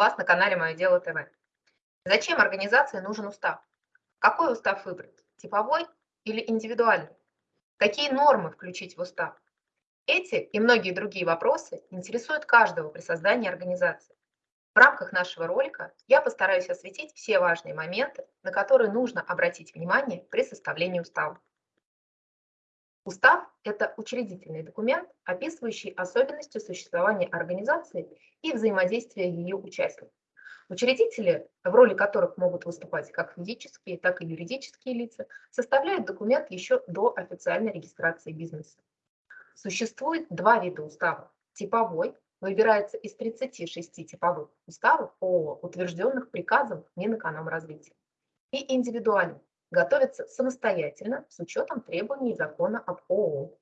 вас на канале Мое дело ТВ. Зачем организации нужен устав? Какой устав выбрать? Типовой или индивидуальный? Какие нормы включить в устав? Эти и многие другие вопросы интересуют каждого при создании организации. В рамках нашего ролика я постараюсь осветить все важные моменты, на которые нужно обратить внимание при составлении устава. Устав – это учредительный документ, описывающий особенности существования организации и взаимодействия ее участников. Учредители, в роли которых могут выступать как физические, так и юридические лица, составляют документ еще до официальной регистрации бизнеса. Существует два вида устава. Типовой выбирается из 36 типовых уставов ООО, утвержденных приказом Минэкономразвития, и индивидуальный готовится самостоятельно с учетом требований закона об ООО.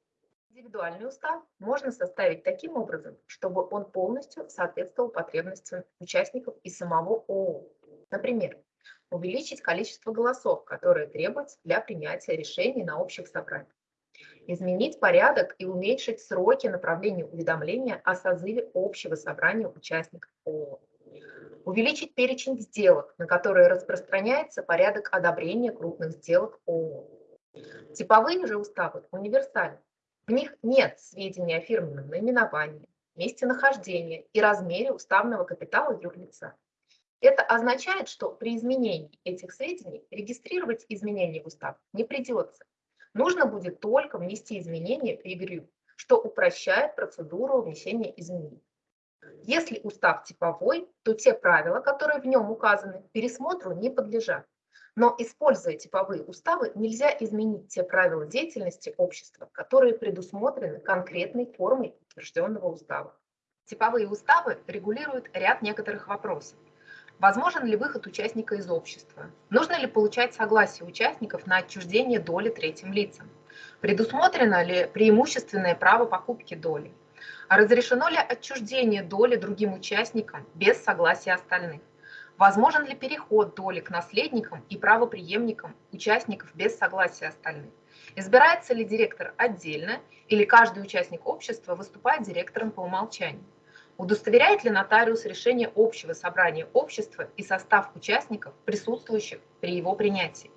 Индивидуальный устав можно составить таким образом, чтобы он полностью соответствовал потребностям участников и самого ООО. Например, увеличить количество голосов, которые требуются для принятия решений на общих собраниях. Изменить порядок и уменьшить сроки направления уведомления о созыве общего собрания участников ООО увеличить перечень сделок, на которые распространяется порядок одобрения крупных сделок ООО. Типовые же уставы универсальны. В них нет сведений о фирменном наименовании, месте нахождения и размере уставного капитала юрлица. Это означает, что при изменении этих сведений регистрировать изменения в устав не придется. Нужно будет только внести изменения в ЕГРЮ, что упрощает процедуру внесения изменений. Если устав типовой, то те правила, которые в нем указаны, пересмотру не подлежат. Но, используя типовые уставы, нельзя изменить те правила деятельности общества, которые предусмотрены конкретной формой утвержденного устава. Типовые уставы регулируют ряд некоторых вопросов. Возможен ли выход участника из общества? Нужно ли получать согласие участников на отчуждение доли третьим лицам? Предусмотрено ли преимущественное право покупки доли? Разрешено ли отчуждение доли другим участникам без согласия остальных? Возможен ли переход доли к наследникам и правоприемникам участников без согласия остальных? Избирается ли директор отдельно или каждый участник общества выступает директором по умолчанию? Удостоверяет ли нотариус решение общего собрания общества и состав участников, присутствующих при его принятии?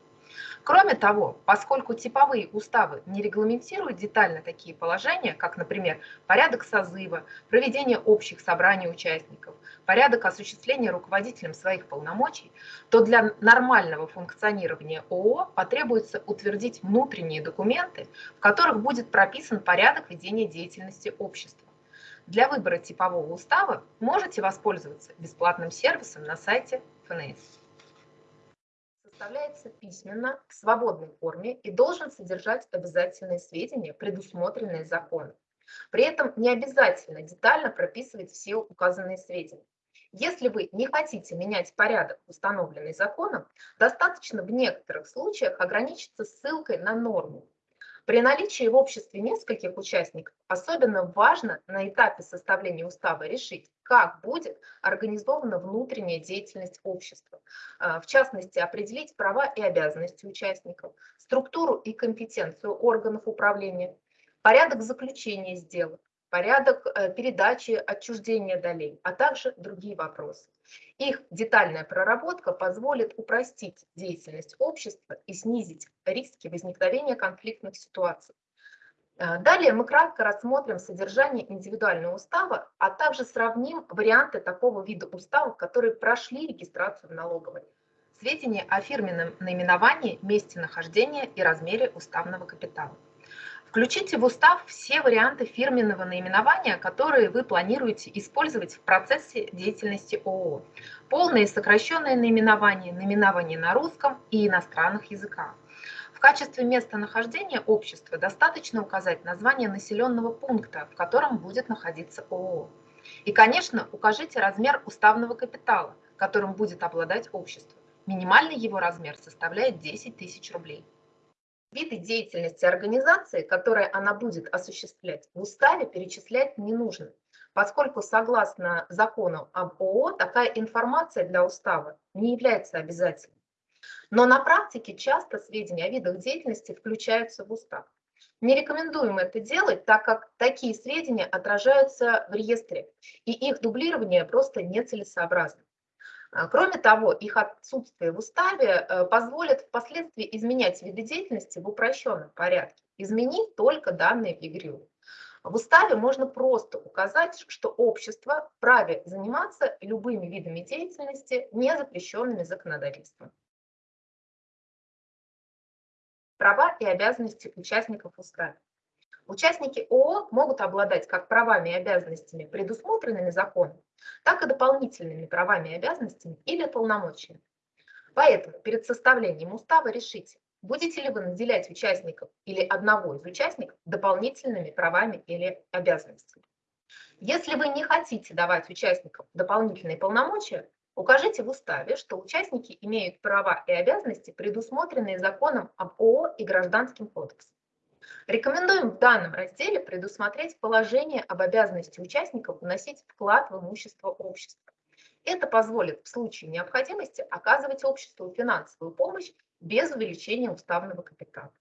Кроме того, поскольку типовые уставы не регламентируют детально такие положения, как, например, порядок созыва, проведение общих собраний участников, порядок осуществления руководителем своих полномочий, то для нормального функционирования ООО потребуется утвердить внутренние документы, в которых будет прописан порядок ведения деятельности общества. Для выбора типового устава можете воспользоваться бесплатным сервисом на сайте ФНС составляется письменно в свободной форме и должен содержать обязательные сведения, предусмотренные законом. При этом не обязательно детально прописывать все указанные сведения. Если вы не хотите менять порядок, установленный законом, достаточно в некоторых случаях ограничиться ссылкой на норму, при наличии в обществе нескольких участников особенно важно на этапе составления устава решить, как будет организована внутренняя деятельность общества. А, в частности, определить права и обязанности участников, структуру и компетенцию органов управления, порядок заключения сделок, порядок э, передачи отчуждения долей, а также другие вопросы. Их детальная проработка позволит упростить деятельность общества и снизить риски возникновения конфликтных ситуаций. Э, далее мы кратко рассмотрим содержание индивидуального устава, а также сравним варианты такого вида уставов, которые прошли регистрацию в налоговой. Сведения о фирменном наименовании, месте нахождения и размере уставного капитала. Включите в устав все варианты фирменного наименования, которые вы планируете использовать в процессе деятельности ООО. Полное и сокращенное наименование, наименование на русском и иностранных языках. В качестве местонахождения общества достаточно указать название населенного пункта, в котором будет находиться ООО. И, конечно, укажите размер уставного капитала, которым будет обладать общество. Минимальный его размер составляет 10 тысяч рублей. Виды деятельности организации, которые она будет осуществлять, в уставе перечислять не нужно, поскольку согласно закону об ООО такая информация для устава не является обязательной. Но на практике часто сведения о видах деятельности включаются в устав. Не рекомендуем это делать, так как такие сведения отражаются в реестре, и их дублирование просто нецелесообразно. А, кроме того, их отсутствие в уставе э, позволит впоследствии изменять виды деятельности в упрощенном порядке, изменив только данные в ЕГРЮ. В уставе можно просто указать, что общество вправе заниматься любыми видами деятельности, не запрещенными законодательством. Права и обязанности участников устава. Участники ООО могут обладать как правами и обязанностями, предусмотренными законом, так и дополнительными правами и обязанностями или полномочиями. Поэтому перед составлением устава решите, будете ли вы наделять участников или одного из участников дополнительными правами или обязанностями. Если вы не хотите давать участникам дополнительные полномочия, укажите в уставе, что участники имеют права и обязанности, предусмотренные законом об ООО и Гражданским кодексом. Рекомендуем в данном разделе предусмотреть положение об обязанности участников вносить вклад в имущество общества. Это позволит в случае необходимости оказывать обществу финансовую помощь без увеличения уставного капитала.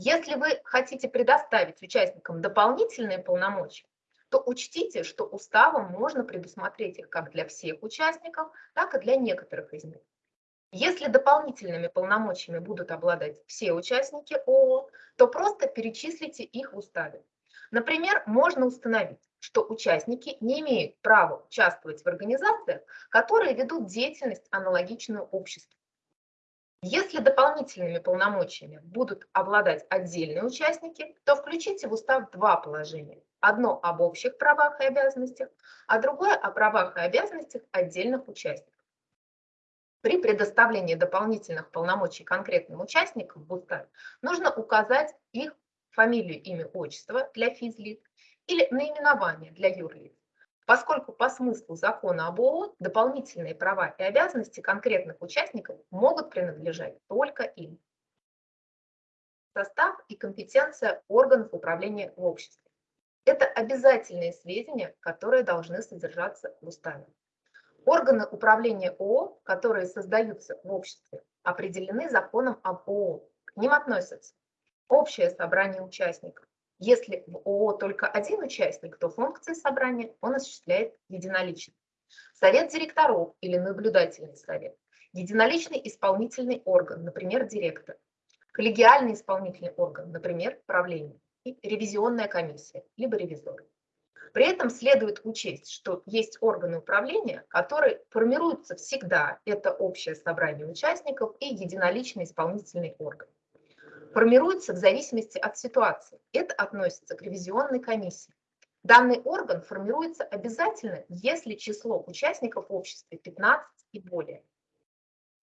Если вы хотите предоставить участникам дополнительные полномочия, то учтите, что уставом можно предусмотреть их как для всех участников, так и для некоторых из них. Если дополнительными полномочиями будут обладать все участники ООО, то просто перечислите их в уставе. Например, можно установить, что участники не имеют права участвовать в организациях, которые ведут деятельность аналогичную обществу. Если дополнительными полномочиями будут обладать отдельные участники, то включите в устав два положения. Одно об общих правах и обязанностях, а другое о правах и обязанностях отдельных участников. При предоставлении дополнительных полномочий конкретным участникам в уставе нужно указать их фамилию, имя, отчество для физлиц или наименование для юрлиц, поскольку по смыслу закона об ООО дополнительные права и обязанности конкретных участников могут принадлежать только им. Состав и компетенция органов управления в обществе. Это обязательные сведения, которые должны содержаться в уставе. Органы управления ООО, которые создаются в обществе, определены законом об ООО. К ним относятся общее собрание участников. Если в ООО только один участник, то функции собрания он осуществляет единолично. Совет директоров или наблюдательный совет. Единоличный исполнительный орган, например, директор. Коллегиальный исполнительный орган, например, правление. И ревизионная комиссия, либо ревизоры. При этом следует учесть, что есть органы управления, которые формируются всегда. Это общее собрание участников и единоличный исполнительный орган. Формируются в зависимости от ситуации. Это относится к ревизионной комиссии. Данный орган формируется обязательно, если число участников в обществе 15 и более.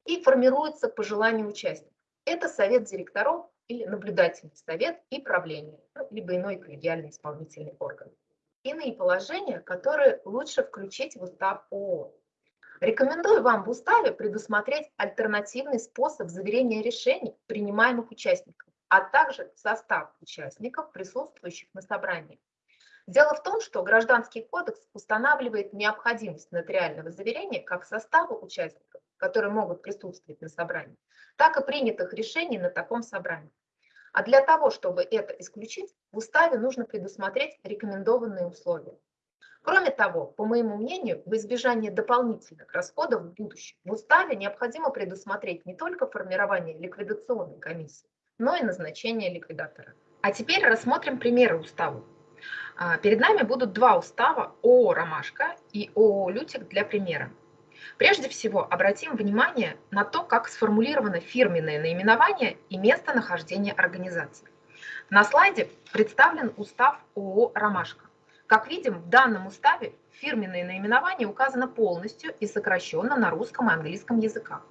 И формируется по желанию участников. Это совет директоров или наблюдательный совет и правление, ну, либо иной коллегиальный исполнительный орган иные положения, которые лучше включить в устав ООО. Рекомендую вам в уставе предусмотреть альтернативный способ заверения решений принимаемых участников, а также состав участников, присутствующих на собрании. Дело в том, что Гражданский кодекс устанавливает необходимость нотариального заверения как состава участников, которые могут присутствовать на собрании, так и принятых решений на таком собрании. А для того, чтобы это исключить, в уставе нужно предусмотреть рекомендованные условия. Кроме того, по моему мнению, в избежание дополнительных расходов в будущем в уставе необходимо предусмотреть не только формирование ликвидационной комиссии, но и назначение ликвидатора. А теперь рассмотрим примеры устава. А, перед нами будут два устава ООО «Ромашка» и ООО «Лютик» для примера. Прежде всего, обратим внимание на то, как сформулировано фирменное наименование и местонахождение организации. На слайде представлен устав ООО «Ромашка». Как видим, в данном уставе фирменное наименование указано полностью и сокращенно на русском и английском языках.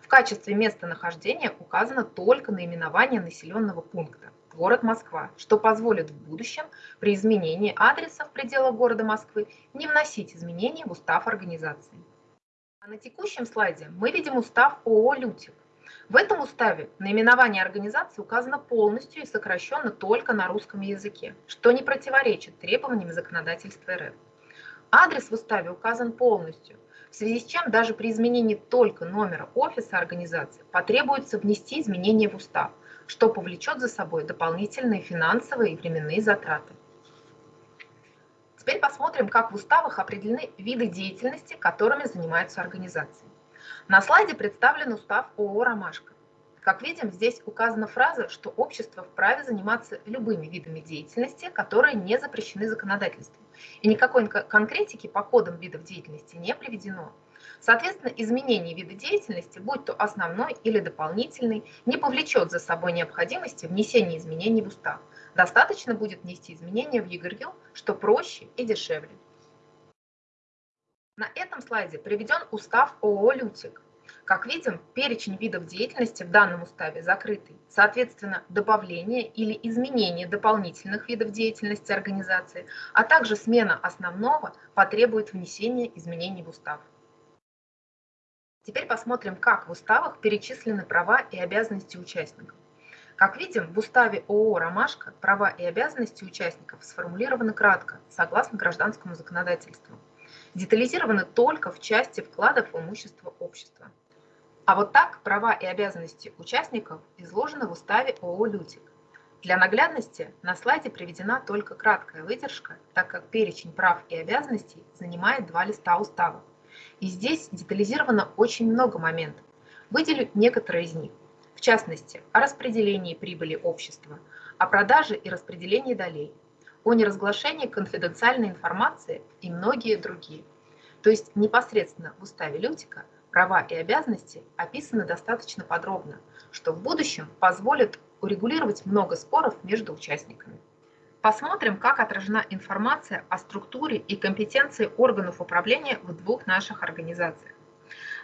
В качестве местонахождения указано только наименование населенного пункта – город Москва, что позволит в будущем при изменении адреса в пределах города Москвы не вносить изменения в устав организации. А на текущем слайде мы видим устав ООО «Лютик». В этом уставе наименование организации указано полностью и сокращенно только на русском языке, что не противоречит требованиям законодательства РФ. Адрес в уставе указан полностью, в связи с чем даже при изменении только номера офиса организации потребуется внести изменения в устав, что повлечет за собой дополнительные финансовые и временные затраты. Теперь посмотрим, как в уставах определены виды деятельности, которыми занимаются организации. На слайде представлен устав ООО «Ромашка». Как видим, здесь указана фраза, что общество вправе заниматься любыми видами деятельности, которые не запрещены законодательством. И никакой конкретики по кодам видов деятельности не приведено. Соответственно, изменение вида деятельности, будь то основной или дополнительный, не повлечет за собой необходимости внесения изменений в устав. Достаточно будет внести изменения в ЕГРЮ, что проще и дешевле. На этом слайде приведен устав ООО «Лютик». Как видим, перечень видов деятельности в данном уставе закрытый. Соответственно, добавление или изменение дополнительных видов деятельности организации, а также смена основного потребует внесения изменений в устав. Теперь посмотрим, как в уставах перечислены права и обязанности участников. Как видим, в уставе ООО «Ромашка» права и обязанности участников сформулированы кратко, согласно гражданскому законодательству. Детализированы только в части вкладов в имущество общества. А вот так права и обязанности участников изложены в уставе ООО «Лютик». Для наглядности на слайде приведена только краткая выдержка, так как перечень прав и обязанностей занимает два листа устава. И здесь детализировано очень много моментов. Выделю некоторые из них. Частности, о распределении прибыли общества, о продаже и распределении долей, о неразглашении конфиденциальной информации и многие другие. То есть непосредственно в уставе Лютика – права и обязанности описаны достаточно подробно, что в будущем позволит урегулировать много споров между участниками. Посмотрим, как отражена информация о структуре и компетенции органов управления в двух наших организациях.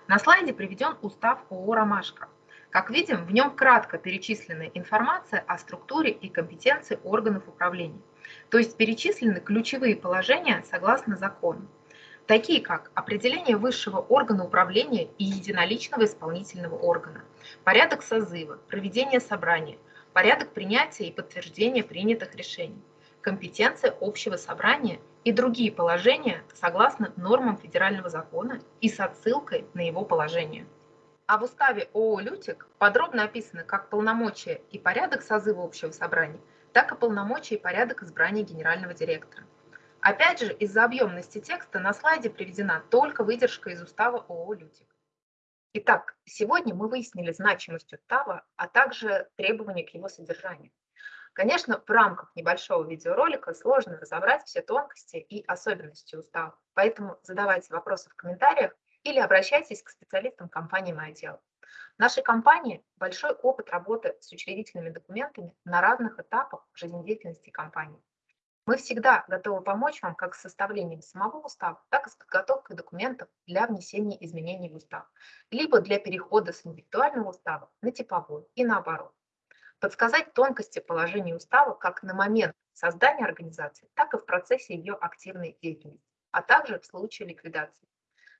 На слайде приведен устав ООО «Ромашка». Как видим, в нем кратко перечислена информация о структуре и компетенции органов управления, то есть перечислены ключевые положения согласно закону такие как определение высшего органа управления и единоличного исполнительного органа, порядок созыва, проведение собрания, порядок принятия и подтверждения принятых решений, компетенция общего собрания и другие положения согласно нормам федерального закона и с отсылкой на его положение. А в уставе ООО «Лютик» подробно описаны как полномочия и порядок созыва общего собрания, так и полномочия и порядок избрания генерального директора. Опять же, из-за объемности текста на слайде приведена только выдержка из устава ООО «Лютик». Итак, сегодня мы выяснили значимость устава, а также требования к его содержанию. Конечно, в рамках небольшого видеоролика сложно разобрать все тонкости и особенности устава, поэтому задавайте вопросы в комментариях или обращайтесь к специалистам компании «Мое дело». В нашей компании большой опыт работы с учредительными документами на разных этапах жизнедеятельности компании. Мы всегда готовы помочь вам как с составлением самого устава, так и с подготовкой документов для внесения изменений в устав, либо для перехода с индивидуального устава на типовой и наоборот. Подсказать тонкости положения устава как на момент создания организации, так и в процессе ее активной деятельности, а также в случае ликвидации.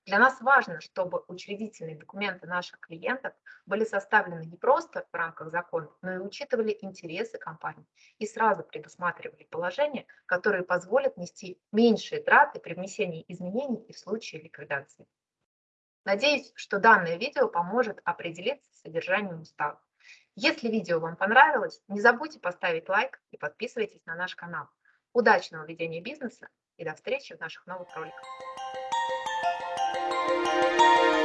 Для нас важно, чтобы учредительные документы наших клиентов были составлены не просто в рамках закона, но и учитывали интересы компании и сразу предусматривали положения, которые позволят нести меньшие траты при внесении изменений и в случае ликвидации. Надеюсь, что данное видео поможет определиться с содержанием устава. Если видео вам понравилось, не забудьте поставить лайк и подписывайтесь на наш канал. Удачного ведения бизнеса и до встречи в наших новых роликах. Música